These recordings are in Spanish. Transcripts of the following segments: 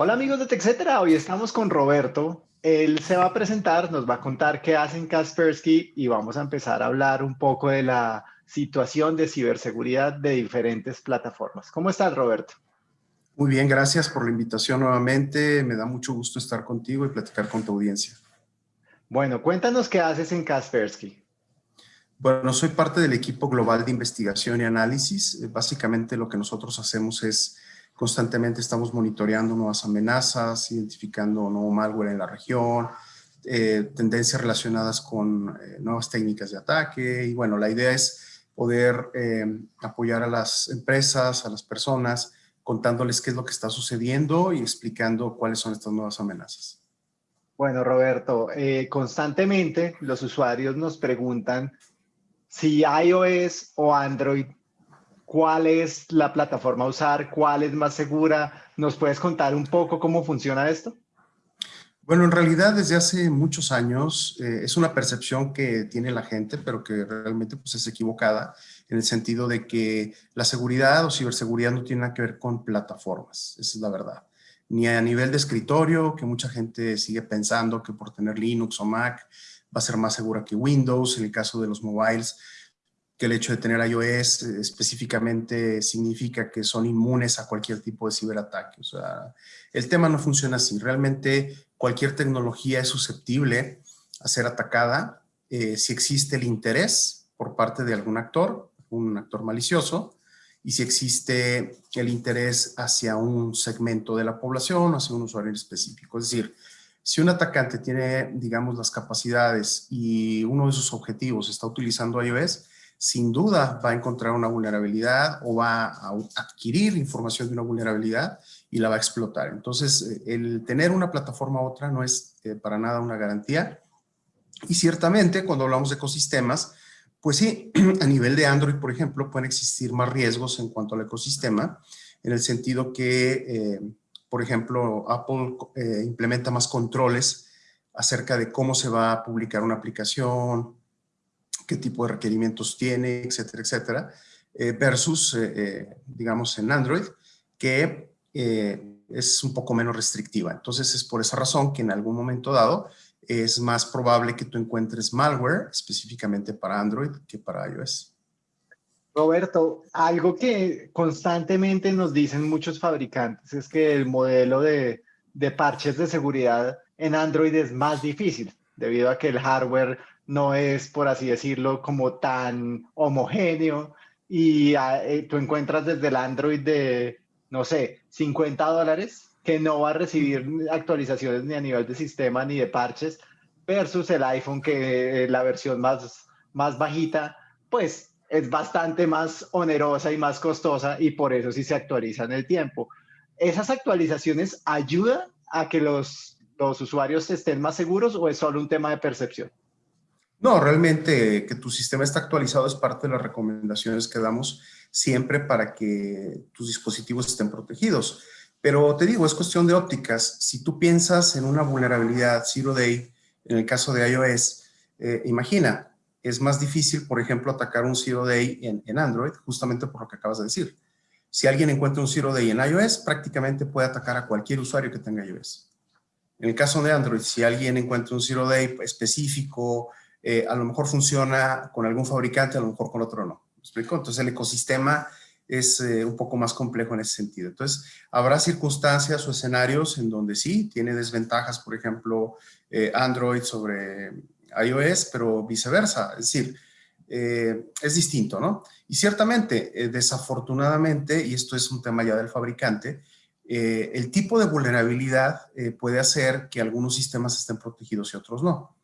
Hola amigos de TechCetera, hoy estamos con Roberto. Él se va a presentar, nos va a contar qué hace en Kaspersky y vamos a empezar a hablar un poco de la situación de ciberseguridad de diferentes plataformas. ¿Cómo estás, Roberto? Muy bien, gracias por la invitación nuevamente. Me da mucho gusto estar contigo y platicar con tu audiencia. Bueno, cuéntanos qué haces en Kaspersky. Bueno, soy parte del equipo global de investigación y análisis. Básicamente lo que nosotros hacemos es Constantemente estamos monitoreando nuevas amenazas, identificando nuevo malware en la región, eh, tendencias relacionadas con eh, nuevas técnicas de ataque y bueno, la idea es poder eh, apoyar a las empresas, a las personas, contándoles qué es lo que está sucediendo y explicando cuáles son estas nuevas amenazas. Bueno, Roberto, constantemente los usuarios nos preguntan si iOS o Android cuál es la plataforma a usar, cuál es más segura. ¿Nos puedes contar un poco cómo funciona esto? Bueno, en realidad desde hace muchos años eh, es una percepción que tiene la gente, pero que realmente pues, es equivocada en el sentido de que la seguridad o ciberseguridad no tiene nada que ver con plataformas, esa es la verdad. Ni a nivel de escritorio, que mucha gente sigue pensando que por tener Linux o Mac va a ser más segura que Windows, en el caso de los mobiles, que el hecho de tener iOS específicamente significa que son inmunes a cualquier tipo de ciberataque. O sea, el tema no funciona así. Realmente cualquier tecnología es susceptible a ser atacada eh, si existe el interés por parte de algún actor, un actor malicioso, y si existe el interés hacia un segmento de la población, hacia un usuario específico. Es decir, si un atacante tiene, digamos, las capacidades y uno de sus objetivos está utilizando iOS, sin duda va a encontrar una vulnerabilidad o va a adquirir información de una vulnerabilidad y la va a explotar. Entonces, eh, el tener una plataforma u otra no es eh, para nada una garantía. Y ciertamente, cuando hablamos de ecosistemas, pues sí, a nivel de Android, por ejemplo, pueden existir más riesgos en cuanto al ecosistema, en el sentido que, eh, por ejemplo, Apple implementa más controles acerca de cómo se va a publicar una aplicación, qué tipo de requerimientos tiene, etcétera, etcétera, eh, versus, eh, eh, digamos, en Android, que es un poco menos restrictiva. Entonces, es por esa razón que en algún momento dado es más probable que tú encuentres malware específicamente para Android que para iOS. Roberto, algo que constantemente nos dicen muchos fabricantes es que el modelo de, de parches de seguridad en Android es más difícil debido a que el hardware no es, por así decirlo, como tan homogéneo y ah, eh, tú encuentras desde el Android de, no sé, 50 dólares que no va a recibir actualizaciones ni a nivel de sistema ni de parches versus el iPhone que eh, la versión más, más bajita, pues es bastante más onerosa y más costosa y por eso sí se actualiza en el tiempo. ¿Esas actualizaciones ayudan a que los, los usuarios estén más seguros o es solo un tema de percepción? No, realmente que tu sistema está actualizado es parte de las recomendaciones que damos siempre para que tus dispositivos estén protegidos. Pero te digo, es cuestión de ópticas. Si tú piensas en una vulnerabilidad Zero Day, en el caso de iOS, eh, imagina, es más difícil, por ejemplo, atacar un Zero Day en, en, Android, justamente por lo que acabas de decir. Si alguien encuentra un Zero Day en iOS, prácticamente puede atacar a cualquier usuario que tenga iOS. En el caso de Android, si alguien encuentra un Zero Day específico, eh, a lo mejor funciona con algún fabricante, a lo mejor con otro no. ¿Me explico? Entonces el ecosistema es eh, un poco más complejo en ese sentido. Entonces, habrá circunstancias o escenarios en donde sí, tiene desventajas, por ejemplo, eh, Android sobre iOS, pero viceversa. Es decir, es distinto, ¿no? Y ciertamente, desafortunadamente, y esto es un tema ya del fabricante, el tipo de vulnerabilidad puede hacer que algunos sistemas estén protegidos y otros no.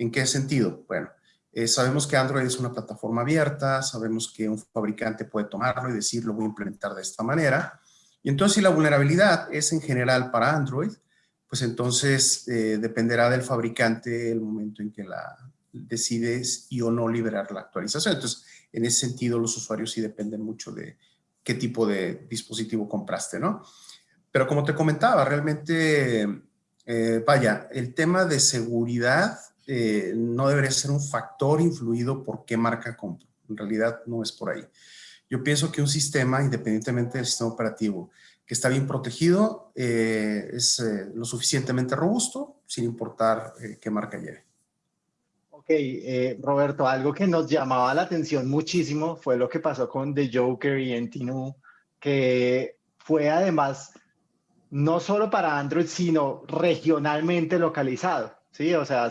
¿En qué sentido? Bueno, eh, sabemos que Android es una plataforma abierta, sabemos que un fabricante puede tomarlo y decir, lo voy a implementar de esta manera. Y entonces, si la vulnerabilidad es en general para Android, pues entonces eh, dependerá del fabricante el momento en que la decides y o no liberar la actualización. Entonces, en ese sentido, los usuarios sí dependen mucho de qué tipo de dispositivo compraste, ¿no? Pero como te comentaba, realmente, eh, vaya, el tema de seguridad eh, no debería ser un factor influido por qué marca compro. En realidad no es por ahí. Yo pienso que un sistema, independientemente del sistema operativo, que está bien protegido, eh, es eh, lo suficientemente robusto, sin importar qué marca lleve. Ok, Roberto, algo que nos llamaba la atención muchísimo fue lo que pasó con The Joker y Entinu, que fue además no solo para Android, sino regionalmente localizado. Sí, o sea,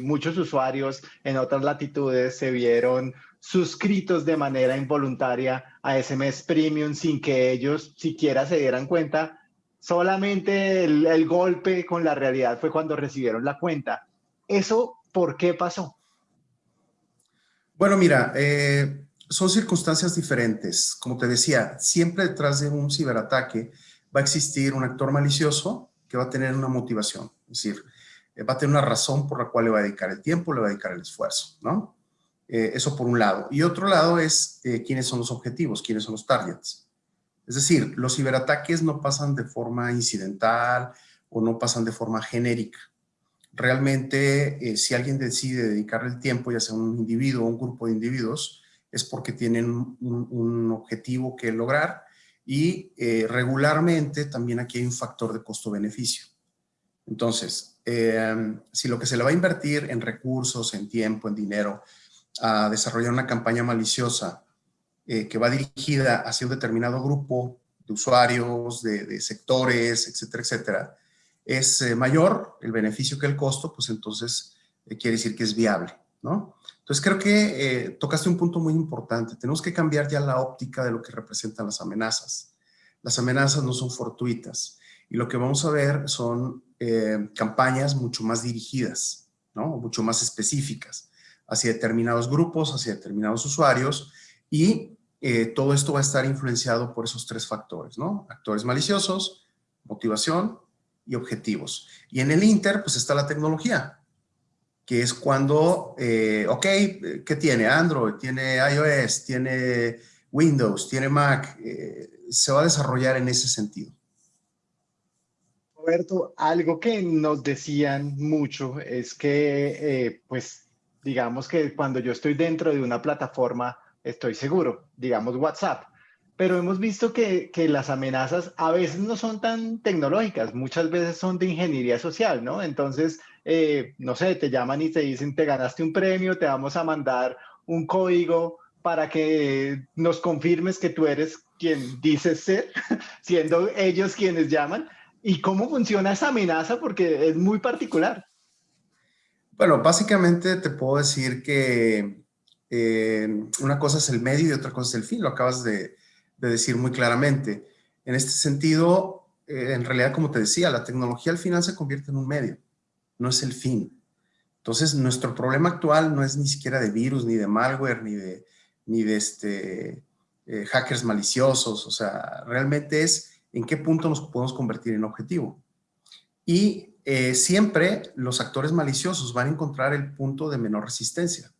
muchos usuarios en otras latitudes se vieron suscritos de manera involuntaria a SMS Premium sin que ellos siquiera se dieran cuenta. Solamente el, golpe con la realidad fue cuando recibieron la cuenta. ¿Eso por qué pasó? Bueno, mira, eh, son circunstancias diferentes. Como te decía, siempre detrás de un ciberataque va a existir un actor malicioso que va a tener una motivación. Es decir, eh, va a tener una razón por la cual le va a dedicar el tiempo, le va a dedicar el esfuerzo, ¿no? Eh, eso por un lado. Y otro lado es eh, quiénes son los objetivos, quiénes son los targets. Es decir, los ciberataques no pasan de forma incidental o no pasan de forma genérica. Realmente, eh, si alguien decide dedicarle el tiempo, ya sea un individuo o un grupo de individuos, es porque tienen un, objetivo que lograr y regularmente también aquí hay un factor de costo-beneficio. Entonces, si lo que se le va a invertir en recursos, en tiempo, en dinero, a desarrollar una campaña maliciosa eh, que va dirigida hacia un determinado grupo de usuarios, de, sectores, etcétera, etcétera, es eh, mayor el beneficio que el costo, pues entonces eh, quiere decir que es viable, ¿no? Entonces creo que tocaste un punto muy importante. Tenemos que cambiar ya la óptica de lo que representan las amenazas. Las amenazas no son fortuitas y lo que vamos a ver son campañas mucho más dirigidas, ¿no? Mucho más específicas hacia determinados grupos, hacia determinados usuarios y eh, todo esto va a estar influenciado por esos tres factores, ¿no? Actores maliciosos, motivación y objetivos. Y en el Inter, pues está la tecnología, que es cuando, eh, ok, ¿qué tiene? Android, tiene iOS, tiene Windows, tiene Mac, eh, se va a desarrollar en ese sentido. Roberto, algo que nos decían mucho es que, pues, digamos que cuando yo estoy dentro de una plataforma, estoy seguro, digamos WhatsApp. Pero hemos visto que, que, las amenazas a veces no son tan tecnológicas, muchas veces son de ingeniería social, ¿no? Entonces, eh, no sé, te llaman y te dicen, te ganaste un premio, te vamos a mandar un código para que nos confirmes que tú eres quien dices ser, siendo ellos quienes llaman. ¿Y cómo funciona esa amenaza? Porque es muy particular. Bueno, básicamente te puedo decir que eh, una cosa es el medio y otra cosa es el fin, lo acabas de, decir muy claramente. En este sentido, eh, en realidad, como te decía, la tecnología al final se convierte en un medio, no es el fin. Entonces, nuestro problema actual no es ni siquiera de virus, ni de malware, ni de, ni de este, eh, hackers maliciosos, o sea, realmente es en qué punto nos podemos convertir en objetivo. Y eh, siempre los actores maliciosos van a encontrar el punto de menor resistencia.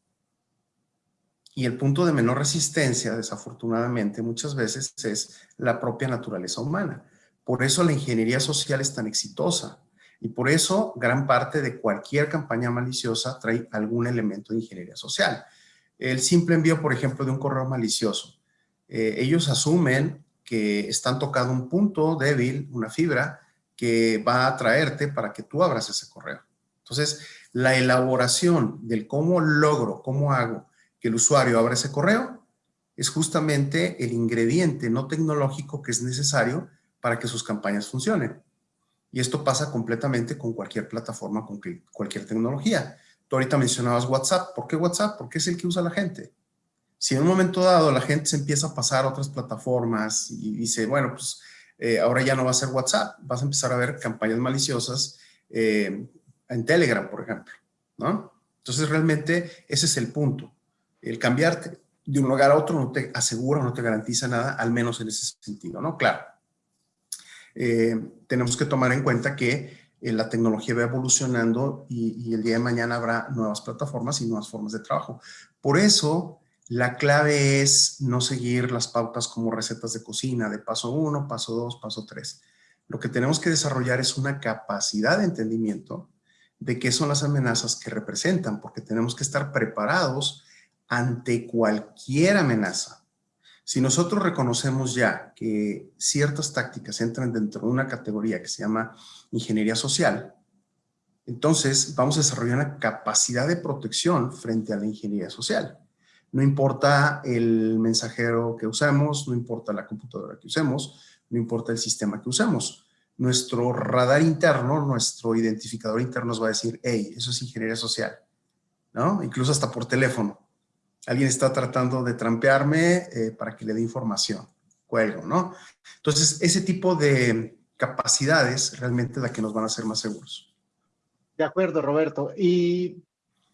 Y el punto de menor resistencia, desafortunadamente, muchas veces es la propia naturaleza humana. Por eso la ingeniería social es tan exitosa. Y por eso gran parte de cualquier campaña maliciosa trae algún elemento de ingeniería social. El simple envío, por ejemplo, de un correo malicioso. Eh, ellos asumen que están tocando un punto débil, una fibra, que va a traerte para que tú abras ese correo. Entonces, la elaboración del cómo logro, cómo hago que el usuario abra ese correo, es justamente el ingrediente no tecnológico que es necesario para que sus campañas funcionen. Y esto pasa completamente con cualquier plataforma, con cualquier tecnología. Tú ahorita mencionabas WhatsApp. ¿Por qué WhatsApp? Porque es el que usa la gente. Si en un momento dado la gente se empieza a pasar a otras plataformas y dice, bueno, pues eh, ahora ya no va a ser WhatsApp, vas a empezar a ver campañas maliciosas eh, en Telegram, por ejemplo, ¿no? Entonces, realmente ese es el punto. El cambiarte de un lugar a otro no te asegura, no te garantiza nada, al menos en ese sentido, ¿no? Claro. Eh, tenemos que tomar en cuenta que la tecnología va evolucionando y, y, el día de mañana habrá nuevas plataformas y nuevas formas de trabajo. Por eso, la clave es no seguir las pautas como recetas de cocina, de paso 1, paso 2, paso 3. Lo que tenemos que desarrollar es una capacidad de entendimiento de qué son las amenazas que representan, porque tenemos que estar preparados ante cualquier amenaza. Si nosotros reconocemos ya que ciertas tácticas entran dentro de una categoría que se llama ingeniería social, entonces vamos a desarrollar una capacidad de protección frente a la ingeniería social. No importa el mensajero que usemos, no importa la computadora que usemos, no importa el sistema que usemos. Nuestro radar interno, nuestro identificador interno nos va a decir, hey, eso es ingeniería social, ¿no? Incluso hasta por teléfono alguien está tratando de trampearme eh, para que le dé información. Cuelgo, ¿no? Entonces, ese tipo de capacidades realmente es la que nos van a hacer más seguros. De acuerdo, Roberto. ¿Y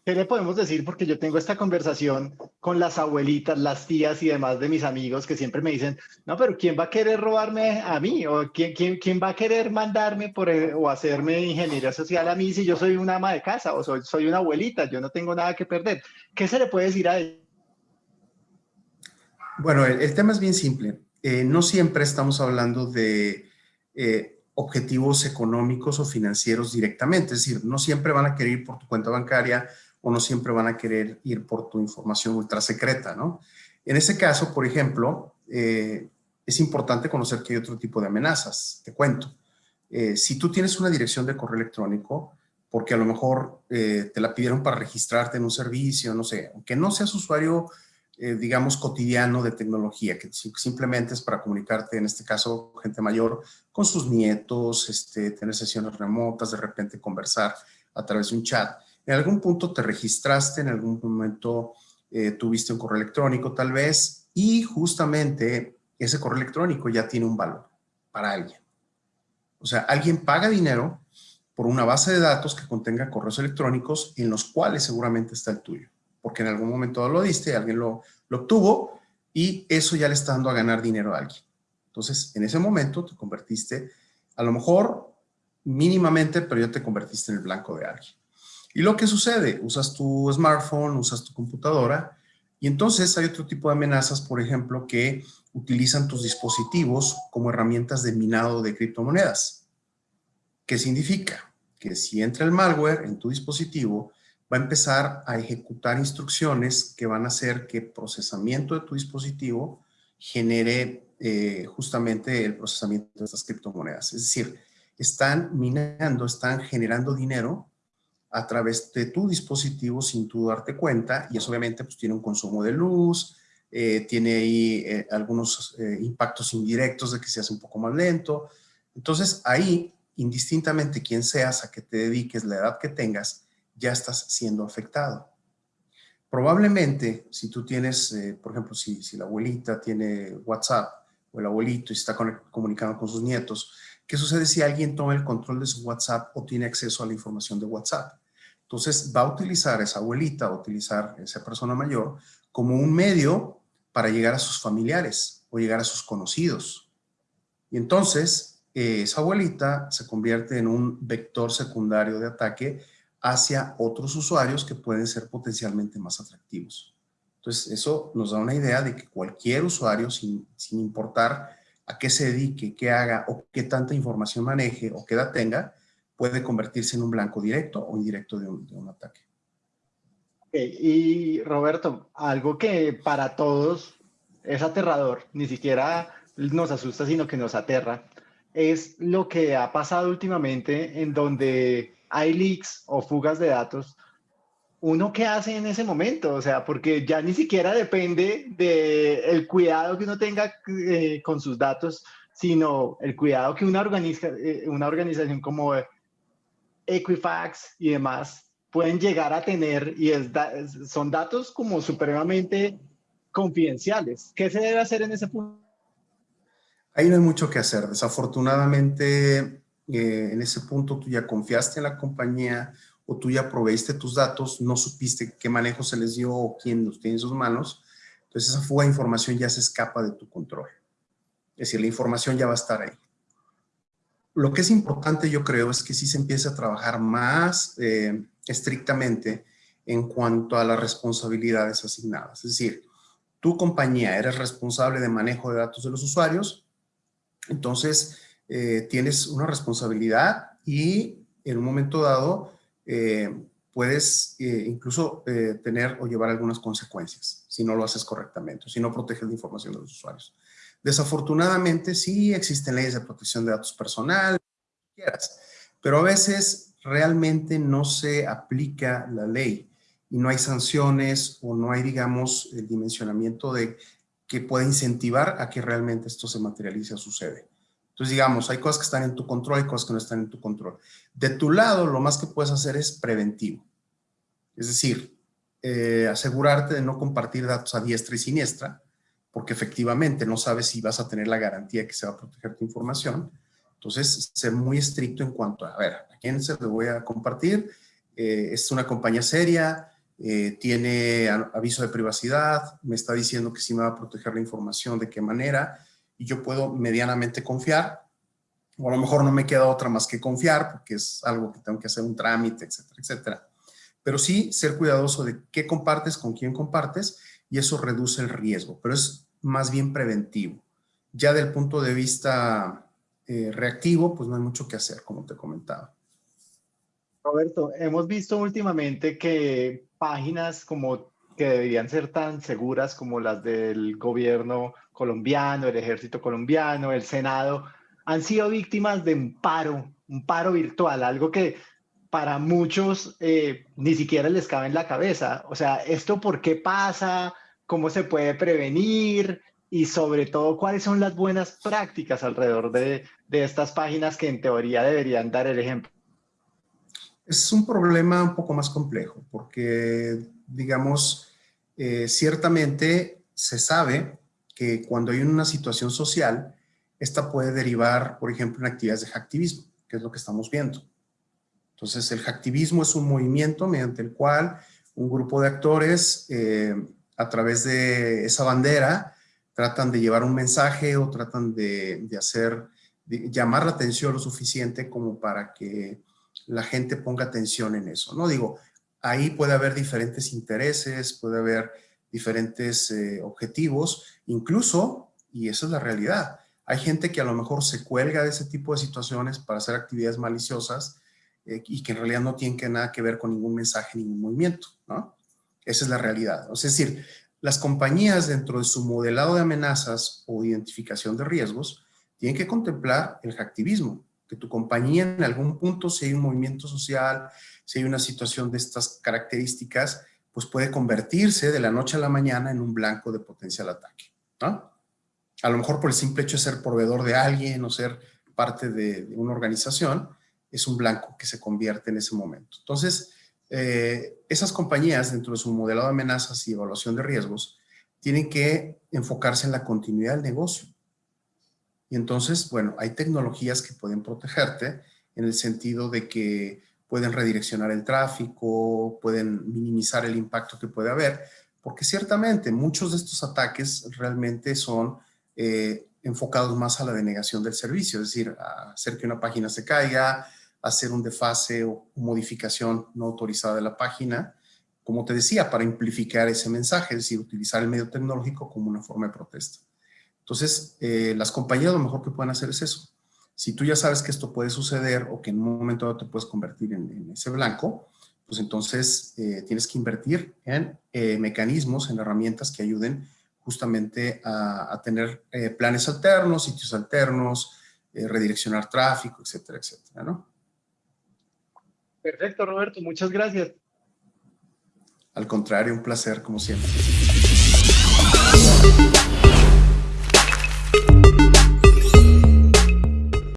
qué le podemos decir? Porque yo tengo esta conversación con las abuelitas, las tías y demás de mis amigos que siempre me dicen, no, pero ¿quién va a querer robarme a mí? ¿O quién, quién, quién va a querer mandarme por, o hacerme ingeniería social a mí si yo soy una ama de casa o soy, soy una abuelita? Yo no tengo nada que perder. ¿Qué se le puede decir a ellos? Bueno, el, tema es bien simple. Eh, no siempre estamos hablando de eh, objetivos económicos o financieros directamente, es decir, no siempre van a querer ir por tu cuenta bancaria o no siempre van a querer ir por tu información ultra secreta, ¿no? En ese caso, por ejemplo, eh, es importante conocer que hay otro tipo de amenazas. Te cuento. si tú tienes una dirección de correo electrónico, porque a lo mejor te la pidieron para registrarte en un servicio, no sé, aunque no seas usuario eh, digamos, cotidiano de tecnología, que simplemente es para comunicarte, en este caso, gente mayor, con sus nietos, este, tener sesiones remotas, de repente conversar a través de un chat. En algún punto te registraste, en algún momento eh, tuviste un correo electrónico tal vez, y justamente ese correo electrónico ya tiene un valor para alguien. O sea, alguien paga dinero por una base de datos que contenga correos electrónicos en los cuales seguramente está el tuyo porque en algún momento lo diste, alguien lo, lo obtuvo y eso ya le está dando a ganar dinero a alguien. Entonces, en ese momento te convertiste, a lo mejor mínimamente, pero ya te convertiste en el blanco de alguien. ¿Y lo que sucede? Usas tu smartphone, usas tu computadora y entonces hay otro tipo de amenazas, por ejemplo, que utilizan tus dispositivos como herramientas de minado de criptomonedas. ¿Qué significa? Que si entra el malware en tu dispositivo, va a empezar a ejecutar instrucciones que van a hacer que procesamiento de tu dispositivo genere eh, justamente el procesamiento de estas criptomonedas. Es decir, están minando, están generando dinero a través de tu dispositivo sin tú darte cuenta y eso obviamente pues tiene un consumo de luz, eh, tiene ahí eh, algunos impactos indirectos de que se hace un poco más lento. Entonces ahí, indistintamente quién seas, a qué te dediques, la edad que tengas, ya estás siendo afectado. Probablemente, si tú tienes, eh, por ejemplo, si, si, la abuelita tiene WhatsApp o el abuelito y está comunicando con sus nietos, ¿qué sucede si alguien toma el control de su WhatsApp o tiene acceso a la información de WhatsApp? Entonces, va a utilizar esa abuelita, o utilizar esa persona mayor como un medio para llegar a sus familiares o llegar a sus conocidos. Y entonces, eh, esa abuelita se convierte en un vector secundario de ataque hacia otros usuarios que pueden ser potencialmente más atractivos. Entonces, eso nos da una idea de que cualquier usuario, sin, importar a qué se dedique, qué haga o qué tanta información maneje o qué edad tenga, puede convertirse en un blanco directo o indirecto de un, ataque. Y Roberto, algo que para todos es aterrador, ni siquiera nos asusta, sino que nos aterra, es lo que ha pasado últimamente en donde hay leaks o fugas de datos, ¿uno qué hace en ese momento? O sea, porque ya ni siquiera depende del el cuidado que uno tenga eh, con sus datos, sino el cuidado que una, organiza, eh, una organización como Equifax y demás pueden llegar a tener y es son datos como supremamente confidenciales. ¿Qué se debe hacer en ese punto? Ahí no hay mucho que hacer. Desafortunadamente, eh, en ese punto tú ya confiaste en la compañía o tú ya proveíste tus datos, no supiste qué manejo se les dio o quién los tiene en sus manos, entonces esa fuga de información ya se escapa de tu control. Es decir, la información ya va a estar ahí. Lo que es importante, yo creo, es que sí se empiece a trabajar más eh, estrictamente en cuanto a las responsabilidades asignadas. Es decir, tu compañía eres responsable de manejo de datos de los usuarios, entonces eh, tienes una responsabilidad y en un momento dado, eh, puedes eh, incluso eh, tener o llevar algunas consecuencias si no lo haces correctamente si no proteges la información de los usuarios. Desafortunadamente, sí existen leyes de protección de datos personales, pero a veces realmente no se aplica la ley y no hay sanciones o no hay, digamos, el dimensionamiento de que pueda incentivar a que realmente esto se materialice o sucede. Entonces, digamos, hay cosas que están en tu control y cosas que no están en tu control. De tu lado, lo más que puedes hacer es preventivo. Es decir, eh, asegurarte de no compartir datos a diestra y siniestra, porque efectivamente no sabes si vas a tener la garantía que se va a proteger tu información. Entonces, ser muy estricto en cuanto a, a ver, ¿a quién se lo voy a compartir? Eh, es una compañía seria, eh, tiene aviso de privacidad, me está diciendo que sí me va a proteger la información, de qué manera, y yo puedo medianamente confiar, o a lo mejor no me queda otra más que confiar, porque es algo que tengo que hacer un trámite, etcétera, etcétera. Pero sí ser cuidadoso de qué compartes, con quién compartes, y eso reduce el riesgo, pero es más bien preventivo. Ya del punto de vista eh, reactivo, pues no hay mucho que hacer, como te comentaba. Roberto, hemos visto últimamente que páginas como que deberían ser tan seguras como las del gobierno colombiano, el ejército colombiano, el Senado, han sido víctimas de un paro, un paro virtual, algo que para muchos eh, ni siquiera les cabe en la cabeza. O sea, ¿esto por qué pasa? ¿Cómo se puede prevenir? Y sobre todo, ¿cuáles son las buenas prácticas alrededor de, de estas páginas que en teoría deberían dar el ejemplo? Es un problema un poco más complejo porque, digamos, eh, ciertamente se sabe que cuando hay una situación social, esta puede derivar, por ejemplo, en actividades de hacktivismo, que es lo que estamos viendo. Entonces, el hacktivismo es un movimiento mediante el cual un grupo de actores, eh, a través de esa bandera, tratan de llevar un mensaje o tratan de, hacer, de llamar la atención lo suficiente como para que la gente ponga atención en eso. No digo, ahí puede haber diferentes intereses, puede haber diferentes eh, objetivos, incluso, y esa es la realidad, hay gente que a lo mejor se cuelga de ese tipo de situaciones para hacer actividades maliciosas eh, y que en realidad no tienen nada que ver con ningún mensaje, ningún movimiento, ¿no? Esa es la realidad. Es decir, las compañías dentro de su modelado de amenazas o identificación de riesgos tienen que contemplar el hacktivismo, que tu compañía en algún punto, si hay un movimiento social, si hay una situación de estas características, pues puede convertirse de la noche a la mañana en un blanco de potencial ataque. ¿no? A lo mejor por el simple hecho de ser proveedor de alguien o ser parte de, una organización, es un blanco que se convierte en ese momento. Entonces, eh, esas compañías dentro de su modelado de amenazas y evaluación de riesgos tienen que enfocarse en la continuidad del negocio. Y entonces, bueno, hay tecnologías que pueden protegerte en el sentido de que pueden redireccionar el tráfico, pueden minimizar el impacto que puede haber, porque ciertamente muchos de estos ataques realmente son eh, enfocados más a la denegación del servicio, es decir, a hacer que una página se caiga, hacer un desfase o modificación no autorizada de la página, como te decía, para amplificar ese mensaje, es decir, utilizar el medio tecnológico como una forma de protesta. Entonces, eh, las compañías lo mejor que pueden hacer es eso. Si tú ya sabes que esto puede suceder o que en un momento dado te puedes convertir en, ese blanco, pues entonces eh, tienes que invertir en eh, mecanismos, en herramientas que ayuden justamente a, tener planes alternos, sitios alternos, redireccionar tráfico, etcétera, etcétera, ¿no? Perfecto, Roberto. Muchas gracias. Al contrario, un placer, como siempre.